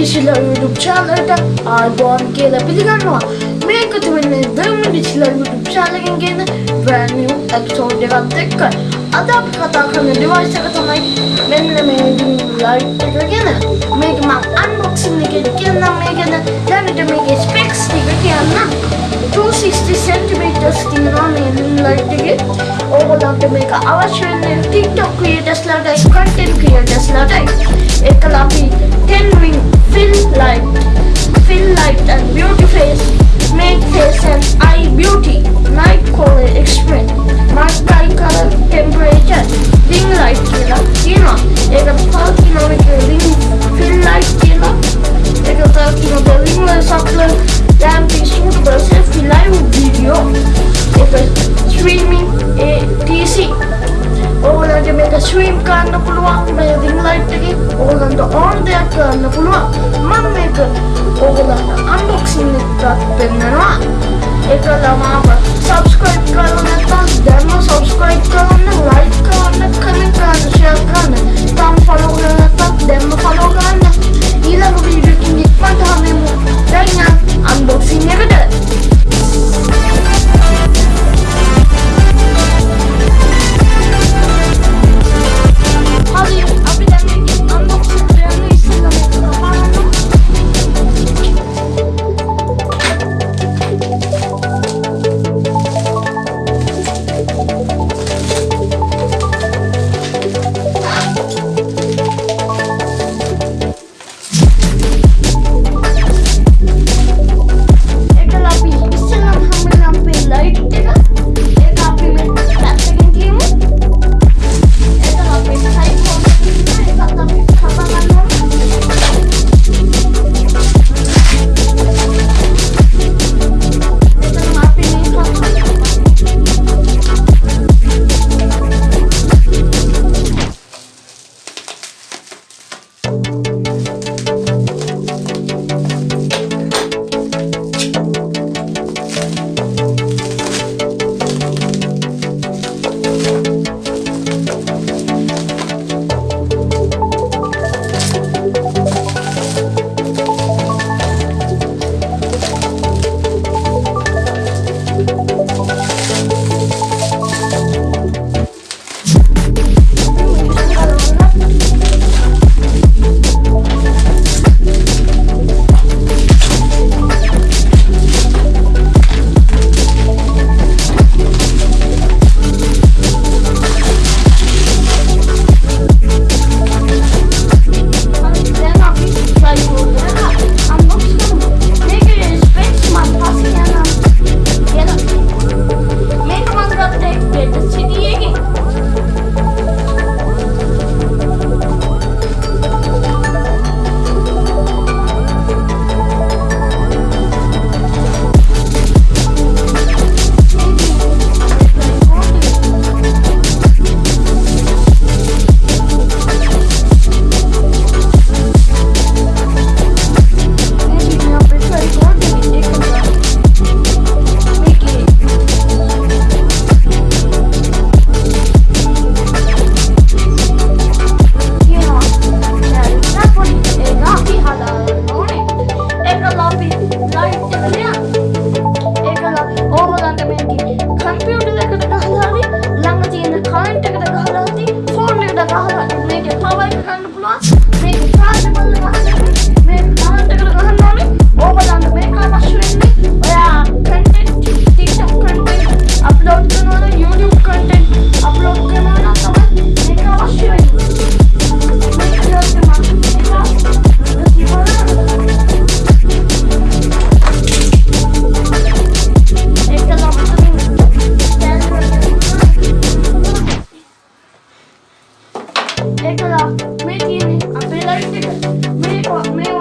ඩිසිලර් YouTube චානලට ආයිබෝන් කියලා පිළිගන්නවා. මේකතු වෙන්නේ දම ඩිසිලර් YouTube චානලකින් ගෙන බ්‍රෑන්ඩ් නිව් එපිසෝඩ් එකත් එක්ක. අද අපි කතා කරන ඩිවයිස් එක තමයි මෙන්න මේ ලයිට් එක ගැන. මේක මම අන්බොක්සින් එකේ කියන්නම්. මේ ගැන දැනට මේකේ ස්පෙක්ස් ටික කියන්නම්. 260 centimeters තියෙනවා මේ ලයිට් එකේ. ඕගොල්ලන්ට මේක අවශ්‍ය වෙන්නේ TikTok creatorsලාටයි content creatorsලාටයි ඒකලා අපි 10 ring feel like ස්වීම් කරන්න පුළුවන් මේ රින් ලයිට් එකේ ඕගලන්ට ඕන දෙයක් කරන්න පුළුවන් මම මේක ඕගලන්ට අන්බොක්සින් එකක් පෙන්නනවා ඒකලා මාව だから、目切り、あ、それ。だけで、目は、目は、